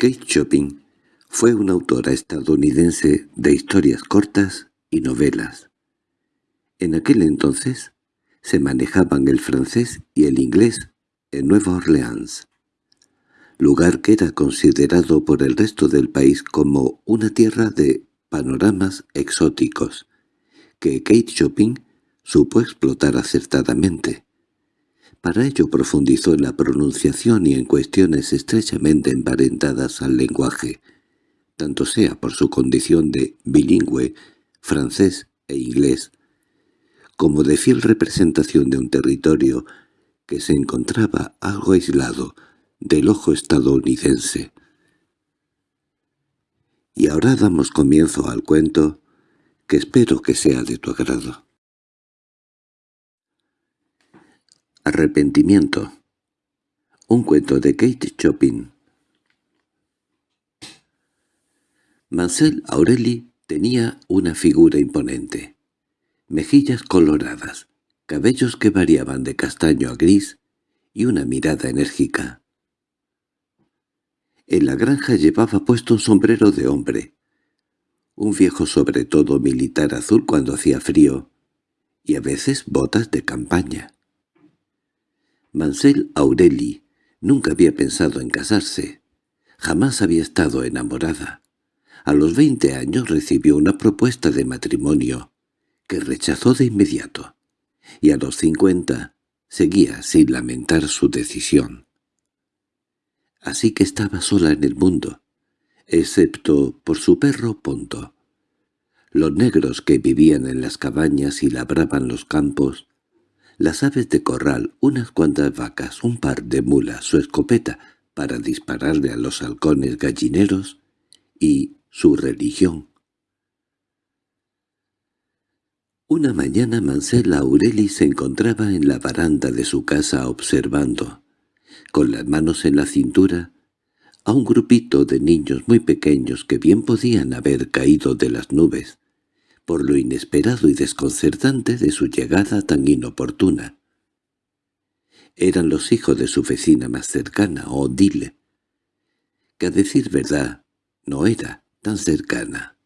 Kate Chopin fue una autora estadounidense de historias cortas y novelas. En aquel entonces se manejaban el francés y el inglés en Nueva Orleans, lugar que era considerado por el resto del país como una tierra de panoramas exóticos, que Kate Chopin supo explotar acertadamente. Para ello profundizó en la pronunciación y en cuestiones estrechamente emparentadas al lenguaje, tanto sea por su condición de bilingüe, francés e inglés, como de fiel representación de un territorio que se encontraba algo aislado del ojo estadounidense. Y ahora damos comienzo al cuento, que espero que sea de tu agrado. Arrepentimiento Un cuento de Kate Chopin Mansell Aureli tenía una figura imponente. Mejillas coloradas, cabellos que variaban de castaño a gris y una mirada enérgica. En la granja llevaba puesto un sombrero de hombre, un viejo sobre todo militar azul cuando hacía frío, y a veces botas de campaña. Mansell Aureli nunca había pensado en casarse, jamás había estado enamorada. A los veinte años recibió una propuesta de matrimonio, que rechazó de inmediato, y a los cincuenta seguía sin lamentar su decisión. Así que estaba sola en el mundo, excepto por su perro Ponto. Los negros que vivían en las cabañas y labraban los campos, las aves de corral, unas cuantas vacas, un par de mulas, su escopeta para dispararle a los halcones gallineros y su religión. Una mañana Mansell Aureli se encontraba en la baranda de su casa observando, con las manos en la cintura, a un grupito de niños muy pequeños que bien podían haber caído de las nubes, por lo inesperado y desconcertante de su llegada tan inoportuna. Eran los hijos de su vecina más cercana, Odile, que a decir verdad no era tan cercana.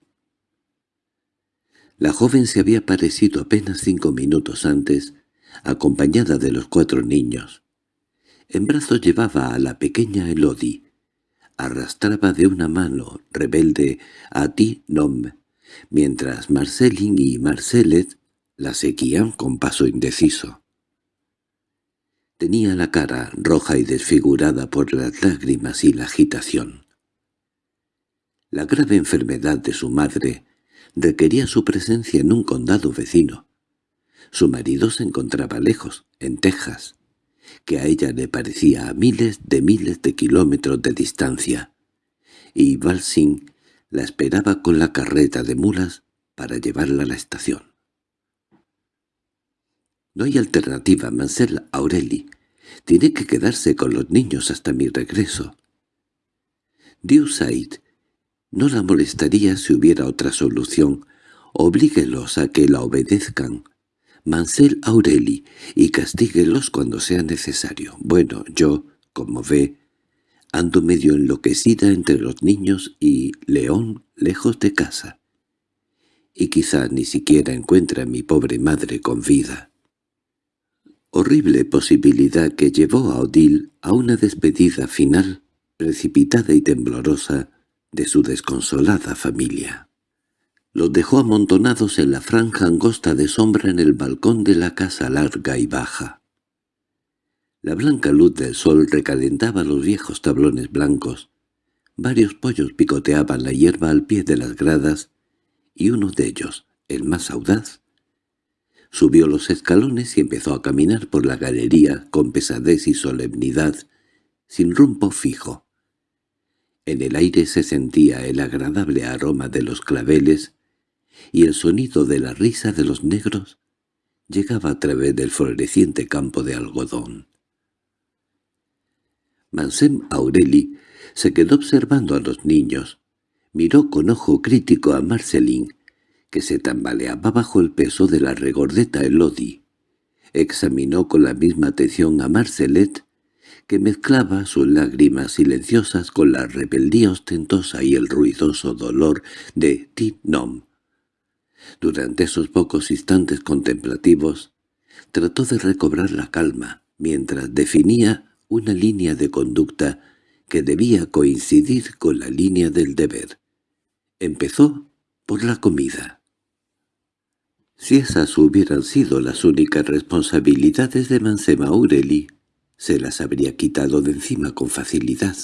La joven se había aparecido apenas cinco minutos antes, acompañada de los cuatro niños. En brazos llevaba a la pequeña Elodie. Arrastraba de una mano rebelde a Ti Nom, mientras Marcelin y Marcelet la seguían con paso indeciso. Tenía la cara roja y desfigurada por las lágrimas y la agitación. La grave enfermedad de su madre requería su presencia en un condado vecino. Su marido se encontraba lejos, en Texas, que a ella le parecía a miles de miles de kilómetros de distancia, y Balsing la esperaba con la carreta de mulas para llevarla a la estación. No hay alternativa, Mansell Aureli. Tiene que quedarse con los niños hasta mi regreso. Said no la molestaría si hubiera otra solución. Oblíguelos a que la obedezcan. Mansell Aureli, y castíguelos cuando sea necesario. Bueno, yo, como ve, ando medio enloquecida entre los niños y León lejos de casa. Y quizá ni siquiera encuentre a mi pobre madre con vida. Horrible posibilidad que llevó a Odile a una despedida final, precipitada y temblorosa, de su desconsolada familia. Los dejó amontonados en la franja angosta de sombra en el balcón de la casa larga y baja. La blanca luz del sol recalentaba los viejos tablones blancos. Varios pollos picoteaban la hierba al pie de las gradas, y uno de ellos, el más audaz, subió los escalones y empezó a caminar por la galería con pesadez y solemnidad, sin rumbo fijo. En el aire se sentía el agradable aroma de los claveles y el sonido de la risa de los negros llegaba a través del floreciente campo de algodón. Mansem Aureli se quedó observando a los niños, miró con ojo crítico a Marcelín, que se tambaleaba bajo el peso de la regordeta Elodie, examinó con la misma atención a Marcelet, que mezclaba sus lágrimas silenciosas con la rebeldía ostentosa y el ruidoso dolor de Tinom. Durante esos pocos instantes contemplativos, trató de recobrar la calma, mientras definía una línea de conducta que debía coincidir con la línea del deber. Empezó por la comida. Si esas hubieran sido las únicas responsabilidades de Mansema Aureli, se las habría quitado de encima con facilidad,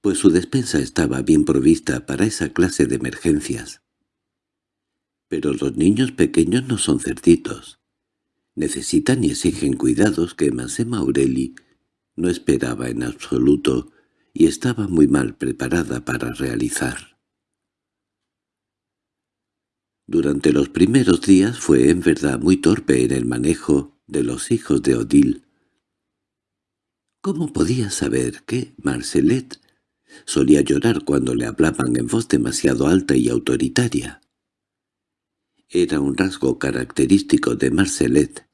pues su despensa estaba bien provista para esa clase de emergencias. Pero los niños pequeños no son cerditos. Necesitan y exigen cuidados que Mansema Aureli no esperaba en absoluto y estaba muy mal preparada para realizar. Durante los primeros días fue en verdad muy torpe en el manejo de los hijos de Odile. ¿Cómo podía saber que Marcelet solía llorar cuando le hablaban en voz demasiado alta y autoritaria? Era un rasgo característico de Marcelet.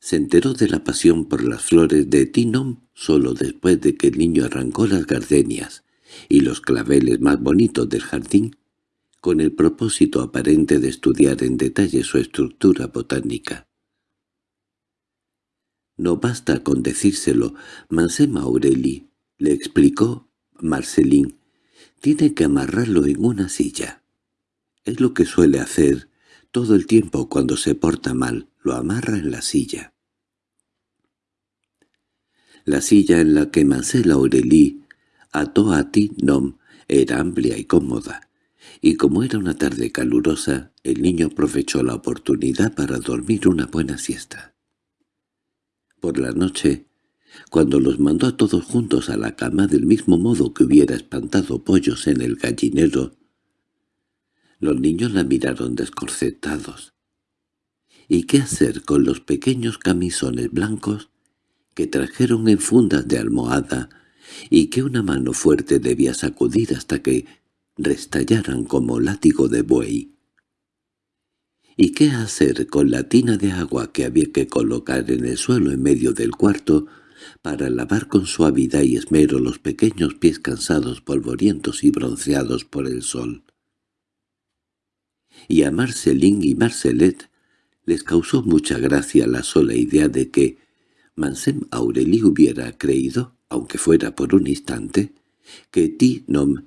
Se enteró de la pasión por las flores de Tinom solo después de que el niño arrancó las gardenias y los claveles más bonitos del jardín con el propósito aparente de estudiar en detalle su estructura botánica. No basta con decírselo, Mansema Aureli, le explicó Marcelín, tiene que amarrarlo en una silla. Es lo que suele hacer todo el tiempo cuando se porta mal, lo amarra en la silla. La silla en la que Mansela Aureli ató a Nom era amplia y cómoda y como era una tarde calurosa, el niño aprovechó la oportunidad para dormir una buena siesta. Por la noche, cuando los mandó a todos juntos a la cama del mismo modo que hubiera espantado pollos en el gallinero, los niños la miraron descorcetados. ¿Y qué hacer con los pequeños camisones blancos que trajeron en fundas de almohada y que una mano fuerte debía sacudir hasta que restallaran como látigo de buey. ¿Y qué hacer con la tina de agua que había que colocar en el suelo en medio del cuarto para lavar con suavidad y esmero los pequeños pies cansados, polvorientos y bronceados por el sol? Y a Marcelín y Marcelet les causó mucha gracia la sola idea de que Mansem Aureli hubiera creído, aunque fuera por un instante, que Tinom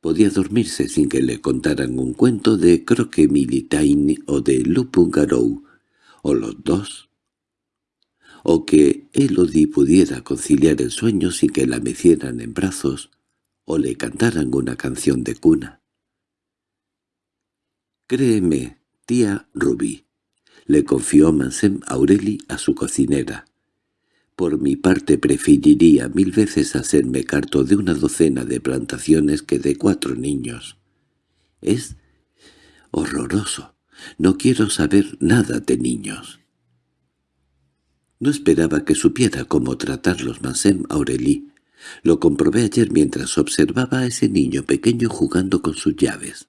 podía dormirse sin que le contaran un cuento de Croque Militain o de Lupungarou, o los dos, o que Elodie pudiera conciliar el sueño sin que la mecieran en brazos o le cantaran una canción de cuna. «Créeme, tía Ruby», le confió Mansem Aureli a su cocinera. Por mi parte preferiría mil veces hacerme carto de una docena de plantaciones que de cuatro niños. Es horroroso. No quiero saber nada de niños. No esperaba que supiera cómo tratarlos Mansem Aurélie. Lo comprobé ayer mientras observaba a ese niño pequeño jugando con sus llaves.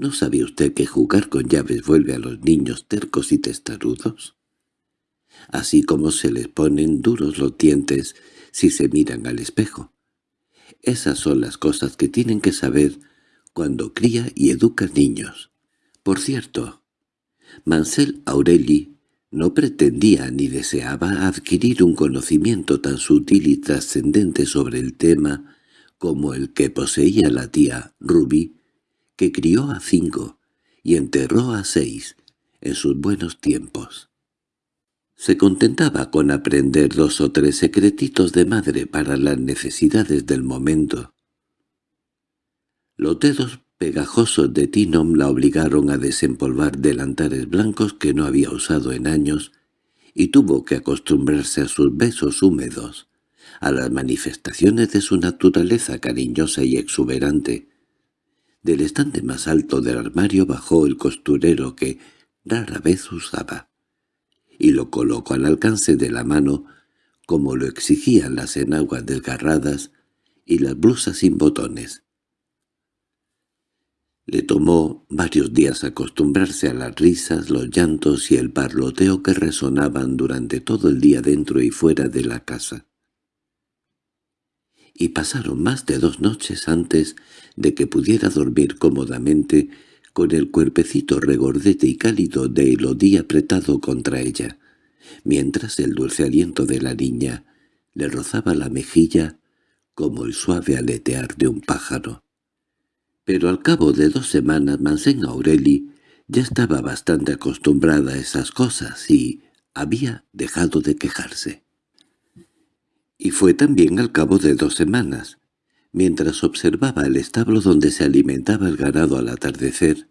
¿No sabe usted que jugar con llaves vuelve a los niños tercos y testarudos? así como se les ponen duros los dientes si se miran al espejo. Esas son las cosas que tienen que saber cuando cría y educa niños. Por cierto, Mansell Aureli no pretendía ni deseaba adquirir un conocimiento tan sutil y trascendente sobre el tema como el que poseía la tía Ruby, que crió a cinco y enterró a seis en sus buenos tiempos. Se contentaba con aprender dos o tres secretitos de madre para las necesidades del momento. Los dedos pegajosos de Tinom la obligaron a desempolvar delantares blancos que no había usado en años y tuvo que acostumbrarse a sus besos húmedos, a las manifestaciones de su naturaleza cariñosa y exuberante. Del estante más alto del armario bajó el costurero que rara vez usaba y lo colocó al alcance de la mano, como lo exigían las enaguas desgarradas y las blusas sin botones. Le tomó varios días acostumbrarse a las risas, los llantos y el parloteo que resonaban durante todo el día dentro y fuera de la casa. Y pasaron más de dos noches antes de que pudiera dormir cómodamente con el cuerpecito regordete y cálido de Elodie apretado contra ella, mientras el dulce aliento de la niña le rozaba la mejilla como el suave aletear de un pájaro. Pero al cabo de dos semanas Mansen Aureli ya estaba bastante acostumbrada a esas cosas y había dejado de quejarse. Y fue también al cabo de dos semanas, mientras observaba el establo donde se alimentaba el ganado al atardecer,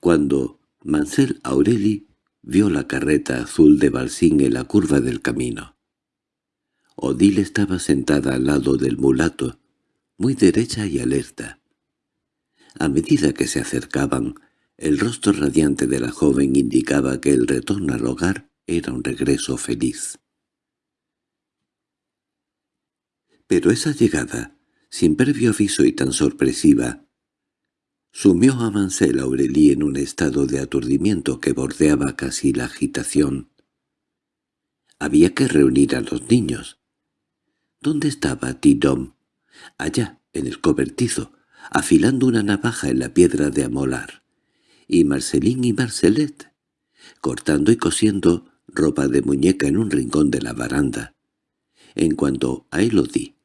cuando Mansell Aureli vio la carreta azul de Balsín en la curva del camino. Odile estaba sentada al lado del mulato, muy derecha y alerta. A medida que se acercaban, el rostro radiante de la joven indicaba que el retorno al hogar era un regreso feliz. Pero esa llegada, sin previo aviso y tan sorpresiva, sumió a Mansell Aurelie en un estado de aturdimiento que bordeaba casi la agitación. Había que reunir a los niños. ¿Dónde estaba Tidom? Allá, en el cobertizo, afilando una navaja en la piedra de amolar, y Marcelín y Marcelet, cortando y cosiendo ropa de muñeca en un rincón de la baranda. En cuanto a Elodie,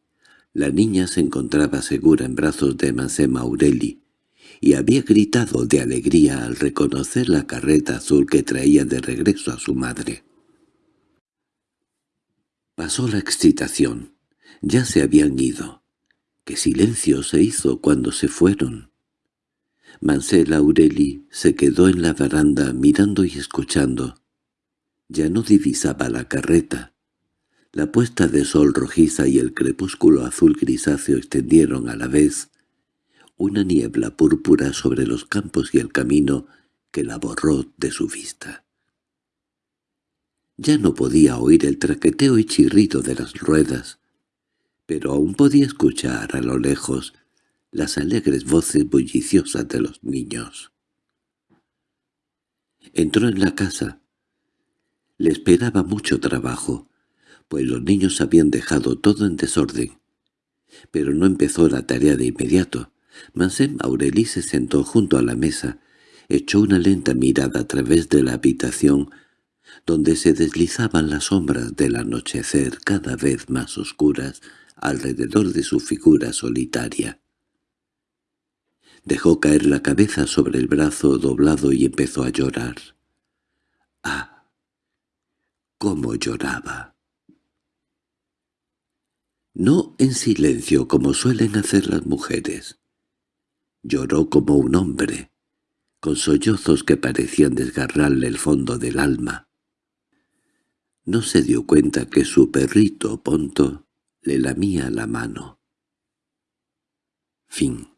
la niña se encontraba segura en brazos de Mansema Aureli, y había gritado de alegría al reconocer la carreta azul que traía de regreso a su madre. Pasó la excitación. Ya se habían ido. ¡Qué silencio se hizo cuando se fueron! Mansell Aureli se quedó en la baranda mirando y escuchando. Ya no divisaba la carreta. La puesta de sol rojiza y el crepúsculo azul grisáceo extendieron a la vez una niebla púrpura sobre los campos y el camino que la borró de su vista. Ya no podía oír el traqueteo y chirrido de las ruedas, pero aún podía escuchar a lo lejos las alegres voces bulliciosas de los niños. Entró en la casa. Le esperaba mucho trabajo, pues los niños habían dejado todo en desorden. Pero no empezó la tarea de inmediato. Mansem Aureli se sentó junto a la mesa, echó una lenta mirada a través de la habitación, donde se deslizaban las sombras del anochecer cada vez más oscuras, alrededor de su figura solitaria. Dejó caer la cabeza sobre el brazo doblado y empezó a llorar. ¡Ah! ¡Cómo lloraba! No en silencio como suelen hacer las mujeres. Lloró como un hombre, con sollozos que parecían desgarrarle el fondo del alma. No se dio cuenta que su perrito Ponto le lamía la mano. Fin